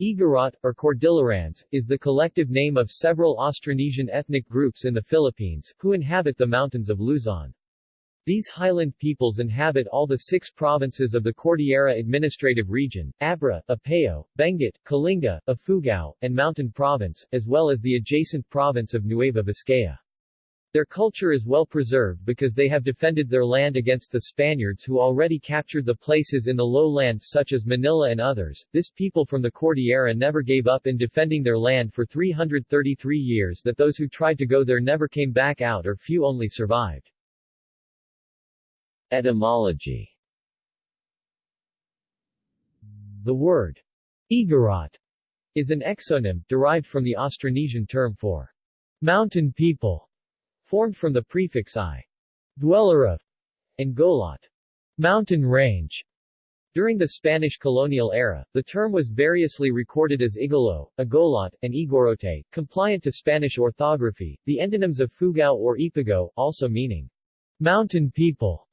Igorot, or Cordillerans, is the collective name of several Austronesian ethnic groups in the Philippines, who inhabit the mountains of Luzon. These highland peoples inhabit all the six provinces of the Cordillera Administrative Region, Abra, Apayao, Benguet, Kalinga, Ifugao, and Mountain Province, as well as the adjacent province of Nueva Vizcaya. Their culture is well preserved because they have defended their land against the Spaniards who already captured the places in the lowlands such as Manila and others. This people from the Cordillera never gave up in defending their land for 333 years that those who tried to go there never came back out or few only survived. Etymology The word Igorot is an exonym, derived from the Austronesian term for mountain people formed from the prefix i, dweller of, and golot, mountain range. During the Spanish colonial era, the term was variously recorded as Igolo, Agolot, and Igorote, compliant to Spanish orthography. The endonyms of Fugao or Ipugao, also meaning mountain people,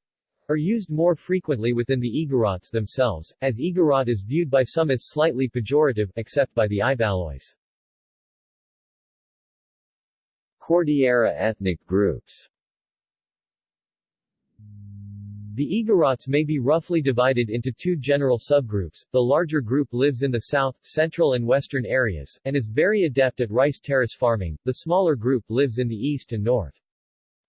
are used more frequently within the Igorots themselves, as Igorot is viewed by some as slightly pejorative, except by the Ibaloys. Cordillera ethnic groups The Igorots may be roughly divided into two general subgroups. The larger group lives in the south, central and western areas, and is very adept at rice terrace farming. The smaller group lives in the east and north.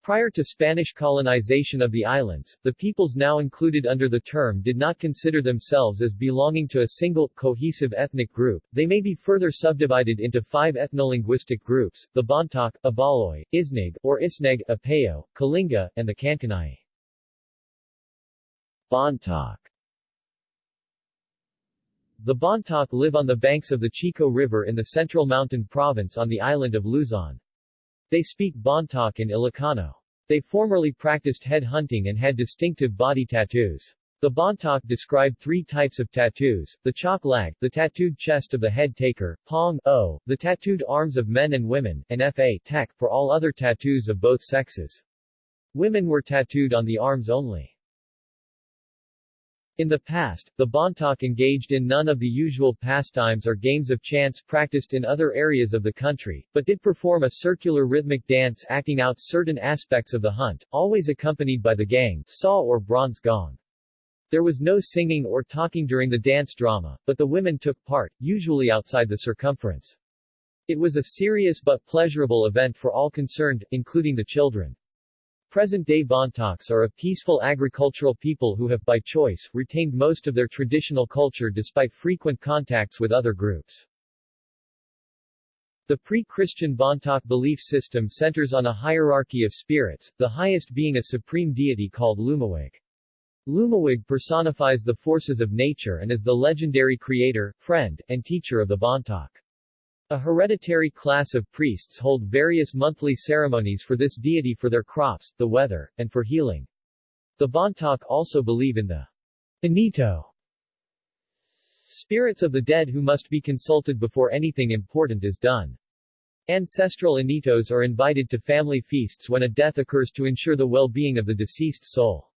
Prior to Spanish colonization of the islands, the peoples now included under the term did not consider themselves as belonging to a single, cohesive ethnic group. They may be further subdivided into five ethnolinguistic groups, the Bontoc, Ibaloy, Isnig, or Isneg, Apayao, Kalinga, and the Kankanai. Bontoc The Bontoc live on the banks of the Chico River in the Central Mountain Province on the island of Luzon. They speak Bontoc and Ilocano. They formerly practiced head hunting and had distinctive body tattoos. The Bontoc described three types of tattoos, the chok lag, the tattooed chest of the head taker, pong o, the tattooed arms of men and women, and fa tek for all other tattoos of both sexes. Women were tattooed on the arms only. In the past, the Bontoc engaged in none of the usual pastimes or games of chance practiced in other areas of the country, but did perform a circular rhythmic dance acting out certain aspects of the hunt, always accompanied by the gangsa or bronze gong. There was no singing or talking during the dance drama, but the women took part, usually outside the circumference. It was a serious but pleasurable event for all concerned, including the children. Present-day Bontocs are a peaceful agricultural people who have, by choice, retained most of their traditional culture despite frequent contacts with other groups. The pre-Christian Bontoc belief system centers on a hierarchy of spirits, the highest being a supreme deity called Lumawig. Lumawig personifies the forces of nature and is the legendary creator, friend, and teacher of the Bontoc. A hereditary class of priests hold various monthly ceremonies for this deity for their crops, the weather, and for healing. The Bontoc also believe in the Inito, spirits of the dead who must be consulted before anything important is done. Ancestral Initos are invited to family feasts when a death occurs to ensure the well-being of the deceased soul.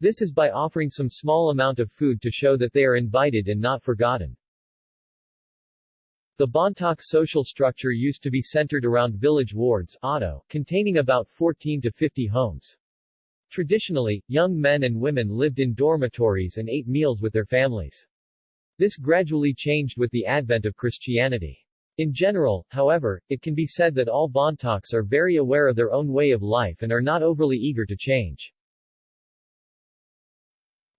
This is by offering some small amount of food to show that they are invited and not forgotten. The Bontoc social structure used to be centered around village wards ato, containing about 14 to 50 homes. Traditionally, young men and women lived in dormitories and ate meals with their families. This gradually changed with the advent of Christianity. In general, however, it can be said that all Bontocs are very aware of their own way of life and are not overly eager to change.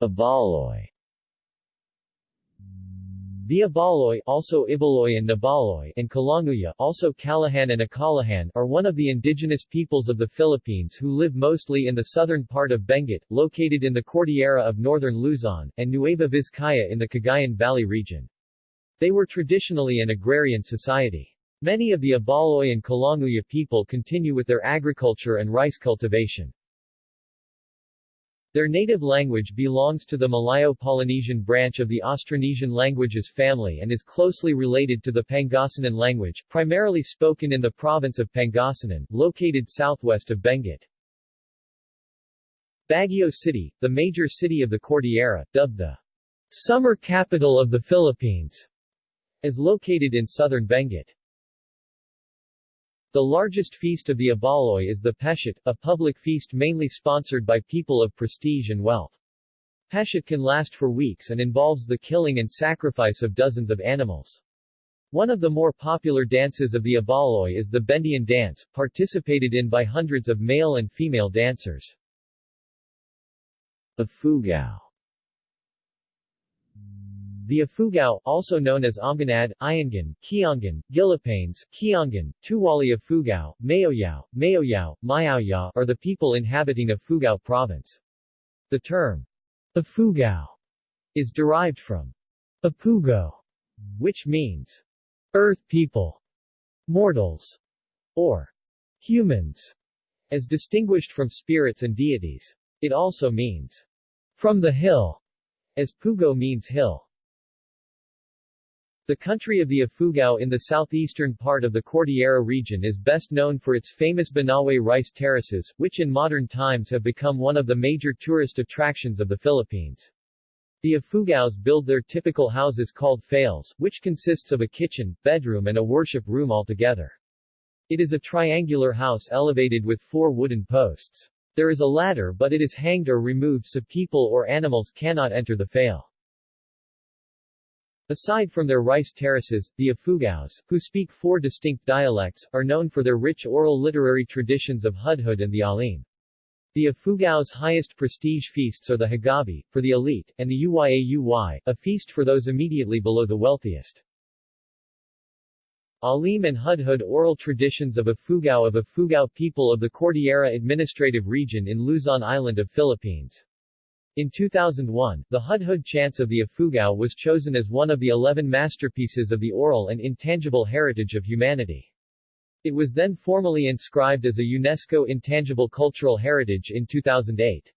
Ibaloy the Ibaloy also Ibaloy and Nabaloy and Kalanguya also Calahan and Akalahan are one of the indigenous peoples of the Philippines who live mostly in the southern part of Benguet, located in the Cordillera of northern Luzon, and Nueva Vizcaya in the Cagayan Valley region. They were traditionally an agrarian society. Many of the Ibaloy and Kalanguya people continue with their agriculture and rice cultivation. Their native language belongs to the Malayo-Polynesian branch of the Austronesian languages family and is closely related to the Pangasinan language, primarily spoken in the province of Pangasinan, located southwest of Benguet. Baguio City, the major city of the Cordillera, dubbed the summer capital of the Philippines, is located in southern Benguet. The largest feast of the Ibaloi is the Peshet, a public feast mainly sponsored by people of prestige and wealth. Peshet can last for weeks and involves the killing and sacrifice of dozens of animals. One of the more popular dances of the Ibaloi is the Bendian dance, participated in by hundreds of male and female dancers. Ifugao the Ifugao, also known as Amganad, Iyangan, Kiangan, Gilipanes, Kiangan, Tuwali Ifugao, Mayoyao, Mayoyao, Mayaoyao are the people inhabiting Ifugao province. The term Ifugao is derived from Apugo, which means earth people, mortals, or humans, as distinguished from spirits and deities. It also means from the hill, as Pugo means hill. The country of the Ifugao in the southeastern part of the Cordillera region is best known for its famous Banawe rice terraces, which in modern times have become one of the major tourist attractions of the Philippines. The Ifugaos build their typical houses called fails, which consists of a kitchen, bedroom and a worship room altogether. It is a triangular house elevated with four wooden posts. There is a ladder but it is hanged or removed so people or animals cannot enter the fail. Aside from their rice terraces, the Ifugaos, who speak four distinct dialects, are known for their rich oral literary traditions of Hudhud and the Alim. The Ifugaos' highest prestige feasts are the Hagabi, for the elite, and the Uyay, a feast for those immediately below the wealthiest. Alim and Hudhud oral traditions of Ifugao of Ifugao people of the Cordillera Administrative Region in Luzon Island of Philippines. In 2001, the Hudhud chants of the Ifugao was chosen as one of the 11 masterpieces of the oral and intangible heritage of humanity. It was then formally inscribed as a UNESCO Intangible Cultural Heritage in 2008.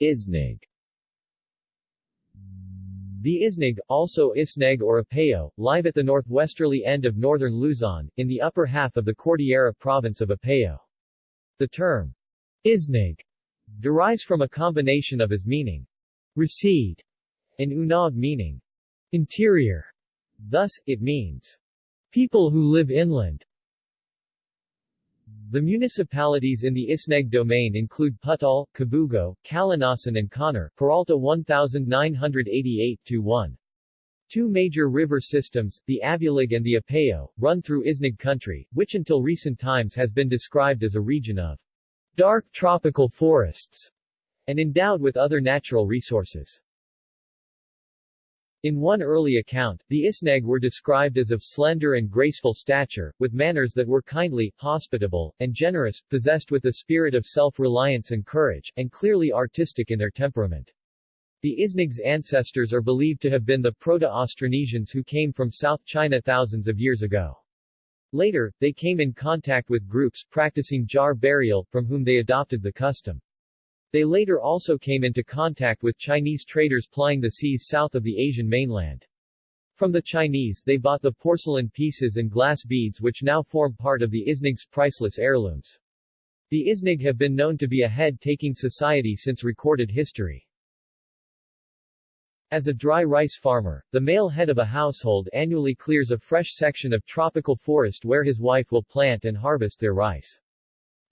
Isnig The Isnig, also Isneg or Apayao, live at the northwesterly end of northern Luzon, in the upper half of the Cordillera province of Apayao. The term Isnig derives from a combination of as meaning recede and unag meaning interior. Thus, it means people who live inland. The municipalities in the Isneg domain include Pudtol, Kabugao, Calanasan and Conner, Peralta 1988-1. Two major river systems, the Abulug and the Apayao, run through Isneg country, which until recent times has been described as a region of dark tropical forests, and endowed with other natural resources. In one early account, the Isneg were described as of slender and graceful stature, with manners that were kindly, hospitable, and generous, possessed with a spirit of self-reliance and courage, and clearly artistic in their temperament. The Isneg's ancestors are believed to have been the Proto-Austronesians who came from South China thousands of years ago. Later, they came in contact with groups practicing jar burial, from whom they adopted the custom. They later also came into contact with Chinese traders plying the seas south of the Asian mainland. From the Chinese they bought the porcelain pieces and glass beads which now form part of the Isnig's priceless heirlooms. The Isnig have been known to be a head-taking society since recorded history. As a dry rice farmer, the male head of a household annually clears a fresh section of tropical forest where his wife will plant and harvest their rice.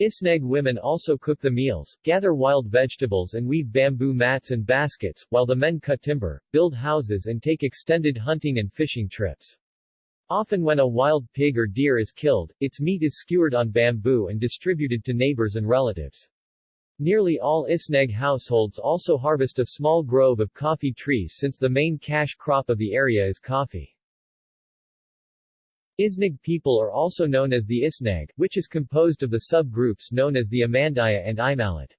Isneg women also cook the meals, gather wild vegetables and weave bamboo mats and baskets, while the men cut timber, build houses and take extended hunting and fishing trips. Often when a wild pig or deer is killed, its meat is skewered on bamboo and distributed to neighbors and relatives. Nearly all Isneg households also harvest a small grove of coffee trees since the main cash crop of the area is coffee. Isneg people are also known as the Isneg, which is composed of the subgroups known as the Amandaya and Imalat.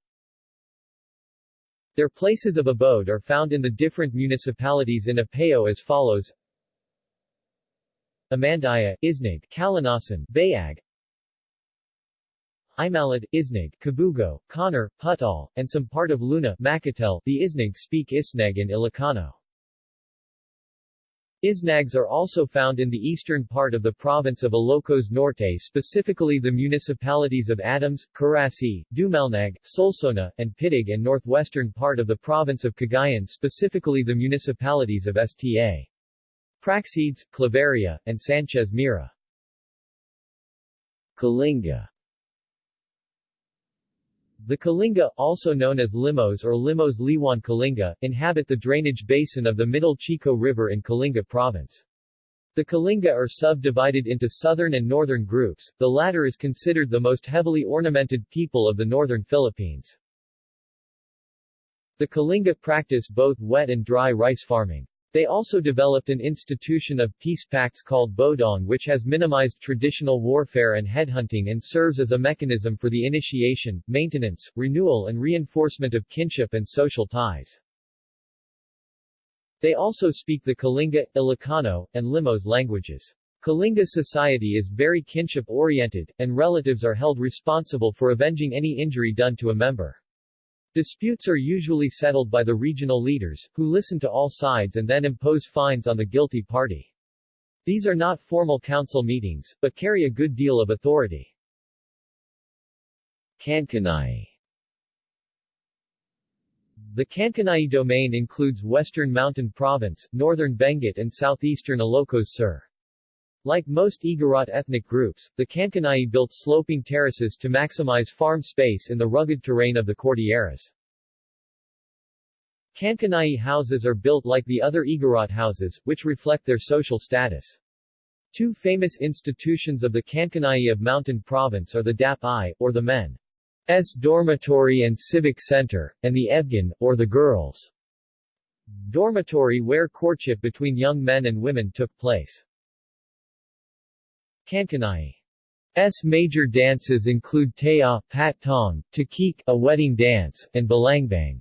Their places of abode are found in the different municipalities in Apayao as follows Amandaya, Isneg, Calanasan, Bayag, Imalad, Isneg, Kabugao, Conner, Pudtol, and some part of Luna, Macatel. The Isneg speak Isneg and Ilocano. Isnags are also found in the eastern part of the province of Ilocos Norte specifically the municipalities of Adams, Carasi, Dumalneg, Solsona, and Piddig and northwestern part of the province of Cagayan specifically the municipalities of Sta. Praxedes, Claveria, and Sanchez Mira. Kalinga the Kalinga, also known as Limos or Limos Liwan Kalinga, inhabit the drainage basin of the Middle Chico River in Kalinga Province. The Kalinga are subdivided into southern and northern groups, the latter is considered the most heavily ornamented people of the northern Philippines. The Kalinga practice both wet and dry rice farming. They also developed an institution of peace pacts called Bodong which has minimized traditional warfare and headhunting and serves as a mechanism for the initiation, maintenance, renewal and reinforcement of kinship and social ties. They also speak the Kalinga, Ilocano, and Limos languages. Kalinga society is very kinship-oriented, and relatives are held responsible for avenging any injury done to a member. Disputes are usually settled by the regional leaders, who listen to all sides and then impose fines on the guilty party. These are not formal council meetings, but carry a good deal of authority. Kankanai The Kankanai domain includes western Mountain Province, northern Benguet and southeastern Ilocos Sur. Like most Igorot ethnic groups, the Kankanai built sloping terraces to maximize farm space in the rugged terrain of the Cordilleras. Kankanai houses are built like the other Igorot houses, which reflect their social status. Two famous institutions of the Kankanai of Mountain Province are the Dap-I, or the men's dormitory and civic center, and the Ebgan, or the girls' dormitory where courtship between young men and women took place. Kankanai's major dances include Taya, Pattong, Takik, a wedding dance, and Balangbang.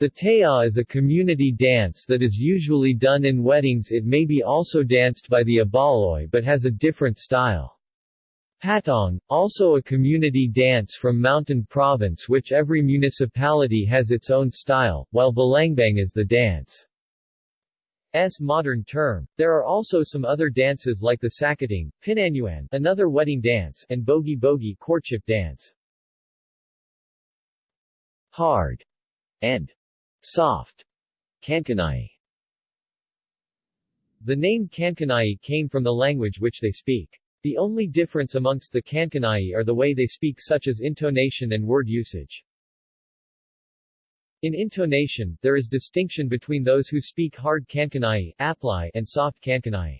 The Taya is a community dance that is usually done in weddings it may be also danced by the Abaloy but has a different style. Patong, also a community dance from Mountain Province which every municipality has its own style, while Balangbang is the dance. S modern term. There are also some other dances like the Sakating, Pinanyuan, another wedding dance, and Bogi Bogi courtship dance. Hard and soft Kankanai. The name Kankanai came from the language which they speak. The only difference amongst the Kankanai are the way they speak such as intonation and word usage. In intonation, there is distinction between those who speak hard Kankanai Applai and soft Kankanai.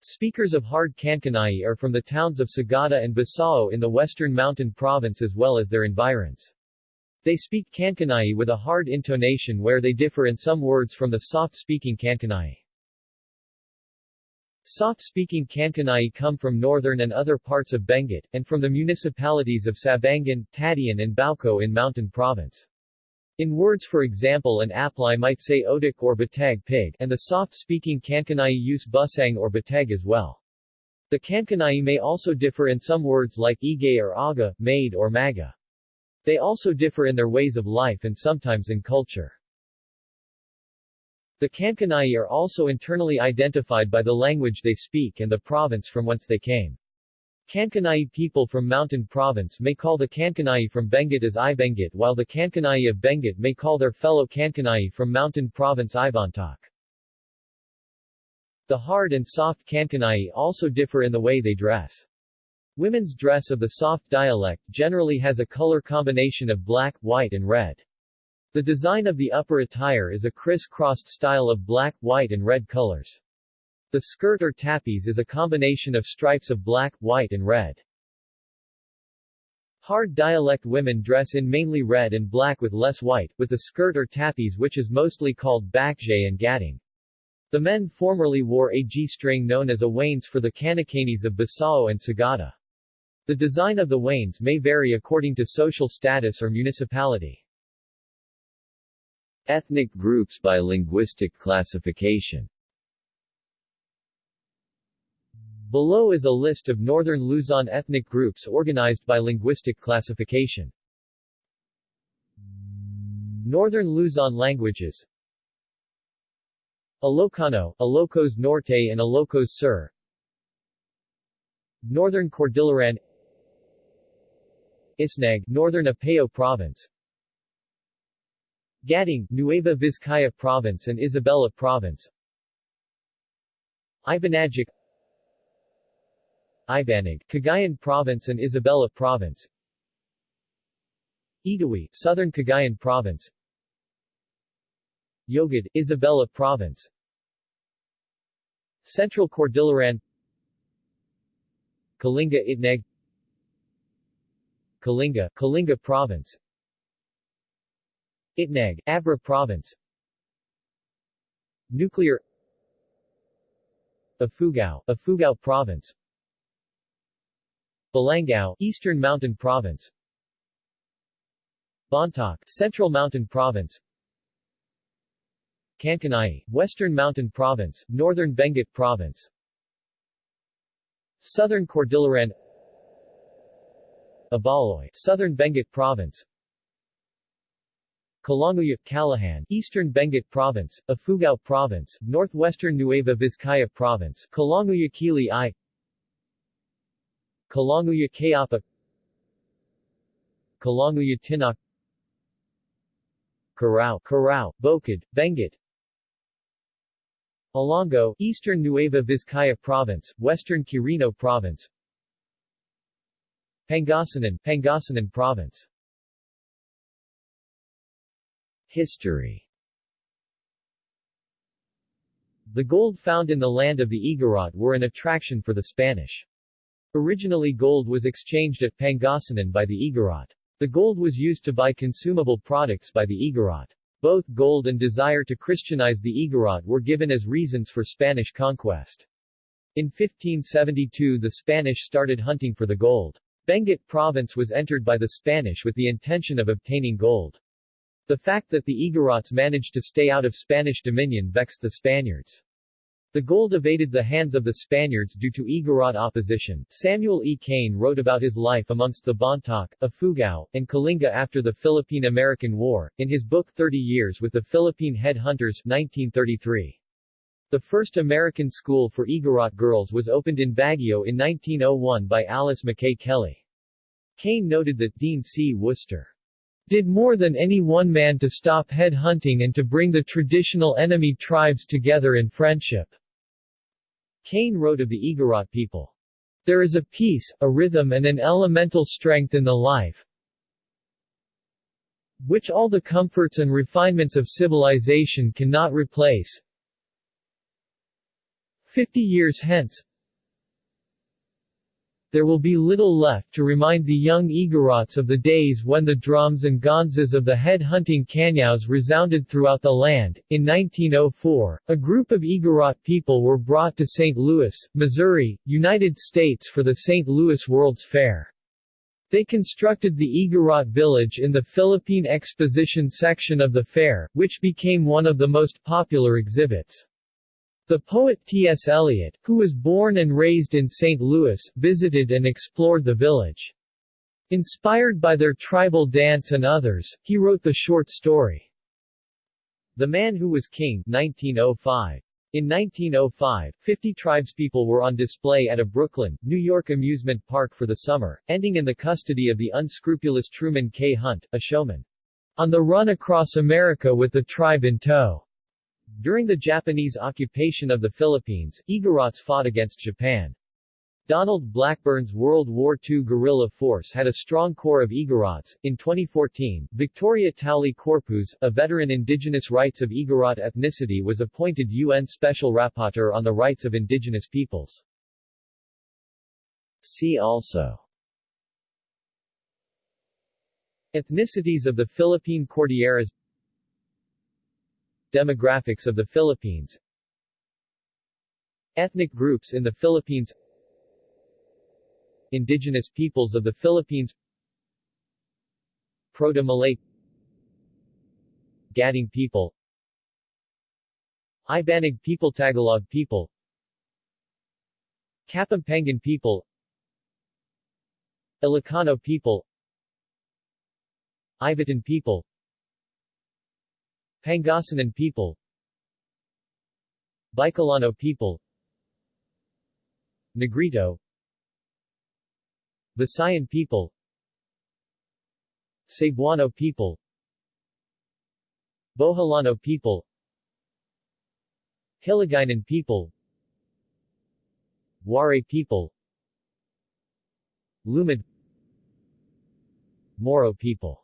Speakers of hard Kankanai are from the towns of Sagada and Besao in the western mountain province as well as their environs. They speak Kankanai with a hard intonation where they differ in some words from the soft-speaking Kankanai. Soft-speaking Kankanai come from northern and other parts of Benguet, and from the municipalities of Sabangan, Tadian and Bauko in Mountain Province. In words for example an Applai might say odik or batag pig, and the soft-speaking Kankanai use busang or batag as well. The Kankanai may also differ in some words like ige or aga, maid or maga. They also differ in their ways of life and sometimes in culture. The Kankanai are also internally identified by the language they speak and the province from whence they came. Kankanai people from Mountain Province may call the Kankanai from Benguet as Ibenguet while the Kankanai of Benguet may call their fellow Kankanai from Mountain Province Ibontok. The hard and soft Kankanai also differ in the way they dress. Women's dress of the soft dialect generally has a color combination of black, white and red. The design of the upper attire is a criss-crossed style of black, white and red colors. The skirt or tapis is a combination of stripes of black, white and red. Hard dialect women dress in mainly red and black with less white, with the skirt or tapis which is mostly called bakjay and gadding. The men formerly wore a G-string known as a wains for the Kanakanis of Besao and Sagada. The design of the wains may vary according to social status or municipality. Ethnic groups by linguistic classification Below is a list of northern Luzon ethnic groups organized by linguistic classification. Northern Luzon languages Ilocano, Ilocos Norte and Ilocos Sur Northern Cordilleran Isnag, Northern Apayao Province Gaddang, Nueva Vizcaya Province and Isabela Province Ibanag Ibanag, Cagayan Province and Isabela Province. Idawi, Southern Cagayan Province. Yogad, Isabela Province. Central Cordilleran. Kalinga Itneg. Kalinga, Kalinga Province. Itneg, Abra Province. Nuclear. Ifugao, Ifugao Province Balangao, Eastern Mountain Province. Bontoc, Central Mountain Province. Kankanai, Western Mountain Province, Northern Benguet Province. Southern Cordilleran. Ibaloy, Southern Benguet Province. Kalanguya, Calahan, Eastern Benguet Province, Ifugao Province, Northwestern Nueva Vizcaya Province, Kalanguya Kili I Kalanguya Kayapa Kalanguya Tinak Carao, Carao, Bokid, Benguet Alongo, Eastern Nueva Vizcaya Province, Western Quirino Province Pangasinan, Pangasinan Province History The gold found in the land of the Igorot were an attraction for the Spanish. Originally gold was exchanged at Pangasinan by the Igorot. The gold was used to buy consumable products by the Igorot. Both gold and desire to Christianize the Igorot were given as reasons for Spanish conquest. In 1572 the Spanish started hunting for the gold. Benguet province was entered by the Spanish with the intention of obtaining gold. The fact that the Igorots managed to stay out of Spanish dominion vexed the Spaniards. The gold evaded the hands of the Spaniards due to Igorot opposition. Samuel E. Kane wrote about his life amongst the Bontoc, Ifugao, and Kalinga after the Philippine-American War, in his book 30 Years with the Philippine Head Hunters 1933. The first American school for Igorot girls was opened in Baguio in 1901 by Alice McKay Kelly. Kane noted that Dean C. Worcester did more than any one man to stop head hunting and to bring the traditional enemy tribes together in friendship. Kane wrote of the Igorot people. There is a peace, a rhythm and an elemental strength in the life, which all the comforts and refinements of civilization cannot replace. Fifty years hence, there will be little left to remind the young Igorots of the days when the drums and gonzas of the head-hunting Kanyos resounded throughout the land. In 1904, a group of Igorot people were brought to St. Louis, Missouri, United States for the St. Louis World's Fair. They constructed the Igorot village in the Philippine Exposition section of the fair, which became one of the most popular exhibits. The poet T.S. Eliot, who was born and raised in St. Louis, visited and explored the village. Inspired by their tribal dance and others, he wrote the short story, The Man Who Was King 1905. In 1905, 50 tribespeople were on display at a Brooklyn, New York amusement park for the summer, ending in the custody of the unscrupulous Truman K. Hunt, a showman. On the run across America with the tribe in tow. During the Japanese occupation of the Philippines, Igorots fought against Japan. Donald Blackburn's World War II guerrilla force had a strong core of Igorots. In 2014, Victoria Tauli Corpuz, a veteran indigenous rights of Igorot ethnicity was appointed UN Special Rapporteur on the Rights of Indigenous Peoples. See also Ethnicities of the Philippine Cordilleras Demographics of the Philippines. Ethnic groups in the Philippines. Indigenous peoples of the Philippines. Proto-Malay. Gaddang people. Ibanag people Tagalog people. Kapampangan people. Ilocano people. Ivatan people Pangasinan people. Bicolano people. Negrito. Visayan people. Cebuano people. Boholano people. Hiligaynon people. Waray people. Lumad. Moro people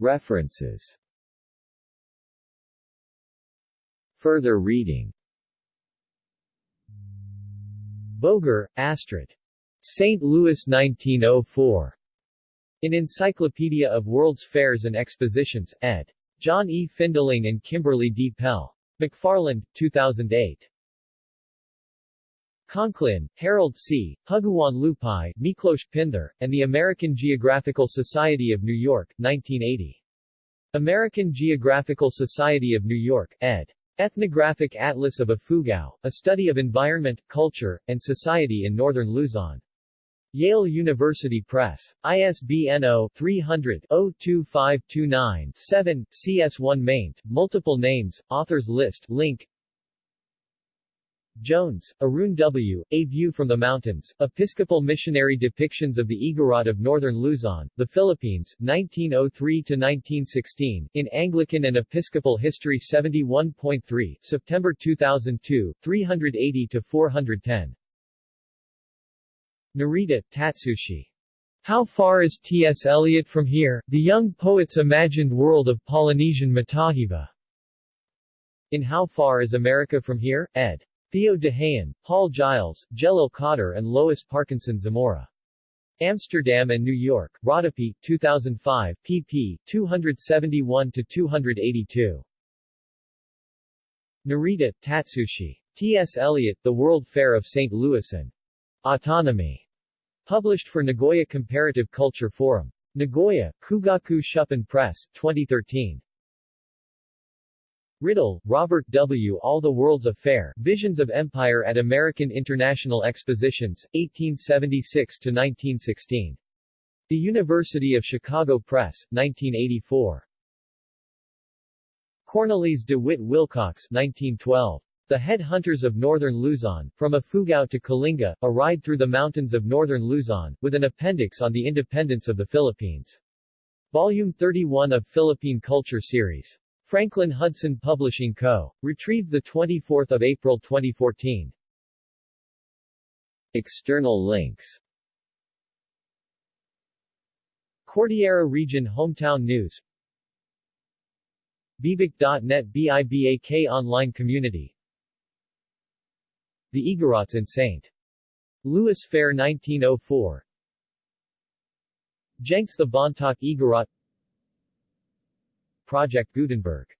References Further reading Boger, Astrid. St. Louis 1904. In Encyclopedia of World's Fairs and Expositions, ed. John E. Findling and Kimberly D. Pell. McFarland, 2008. Conklin, Harold C., Huguan Lupay, Miklos Pinther, and the American Geographical Society of New York, 1980. American Geographical Society of New York, ed. Ethnographic Atlas of Ifugao, a study of environment, culture, and society in northern Luzon. Yale University Press. ISBN 0-300-02529-7, CS1 maint, multiple names, authors list, link Jones, Arun W., A View from the Mountains, Episcopal Missionary Depictions of the Igorot of Northern Luzon, the Philippines, 1903-1916, in Anglican and Episcopal History 71.3, September 2002, 380-410. Narita, Tatsushi. How Far is T.S. Eliot from Here? The Young Poet's Imagined World of Polynesian Matahiva. In How Far is America from Here? ed. Theo de Haen, Paul Giles, Djelal Kadir and Lois Parkinson Zamora. Amsterdam and New York, Rodopi, 2005, pp. 271-282. Narita, Tatsushi. T.S. Eliot, The World Fair of St. Louis and Autonomy. Published for Nagoya Comparative Culture Forum. Nagoya, Kugaku Shuppan Press, 2013. Rydell, Robert W. All the World's a Fair, Visions of Empire at American International Expositions, 1876-1916. The University of Chicago Press, 1984. Cornelis de Witt Wilcox, 1912. The Headhunters of Northern Luzon, From Ifugao to Kalinga, A Ride Through the Mountains of Northern Luzon, with an appendix on the independence of the Philippines. Volume 31 of Philippine Culture Series. Franklin Hudson Publishing Co. Retrieved 24 April 2014. External links Cordillera Region Hometown News Bibak.net BIBAK Online Community The Igorots in St. Louis Fair 1904 Jenks the Bontoc Igorot Project Gutenberg